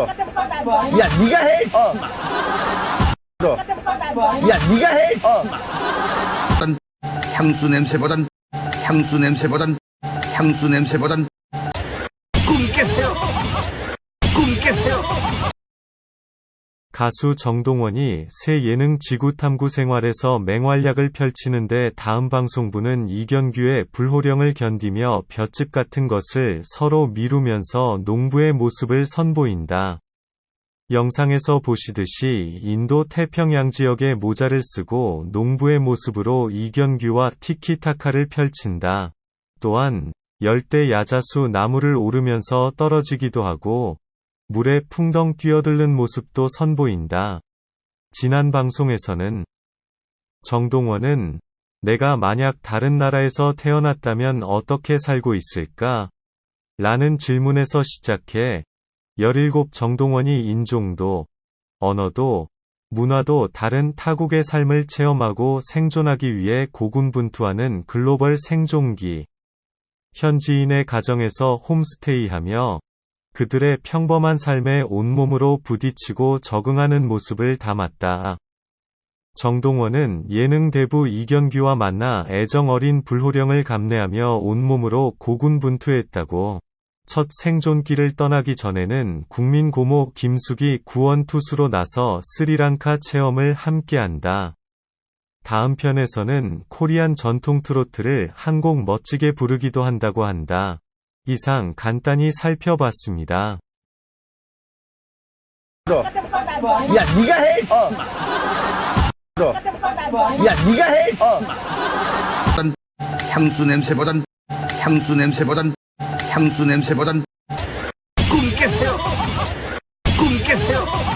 야, 네가 해. 어. 야, 네가 해. 어. 향수 냄새보단 향수 냄새보단 향수 냄새보단 꿈 깨세요 꿈 깨세요 가수 정동원이 새 예능 지구탐구 생활에서 맹활약을 펼치는데 다음 방송부는 이견규의 불호령을 견디며 볏짚 같은 것을 서로 미루면서 농부의 모습을 선보인다. 영상에서 보시듯이 인도 태평양 지역의 모자를 쓰고 농부의 모습으로 이견규와 티키타카를 펼친다. 또한 열대 야자수 나무를 오르면서 떨어지기도 하고 물에 풍덩 뛰어들는 모습도 선보인다. 지난 방송에서는 정동원은 내가 만약 다른 나라에서 태어났다면 어떻게 살고 있을까? 라는 질문에서 시작해 17 정동원이 인종도, 언어도, 문화도 다른 타국의 삶을 체험하고 생존하기 위해 고군분투하는 글로벌 생존기. 현지인의 가정에서 홈스테이하며 그들의 평범한 삶에 온몸으로 부딪히고 적응하는 모습을 담았다. 정동원은 예능 대부 이견규와 만나 애정 어린 불호령을 감내하며 온몸으로 고군분투했다고. 첫 생존기를 떠나기 전에는 국민 고모 김숙이 구원 투수로 나서 스리랑카 체험을 함께한다. 다음 편에서는 코리안 전통 트로트를 한 곡 멋지게 부르기도 한다고 한다. 이상 간단히 살펴봤습니다. 야, 네가 해. 어. 야, 네가 해. 어. 향수 냄새보단 향수 냄새보단 향수 냄새보단 꿈 깨세요 꿈 깨세요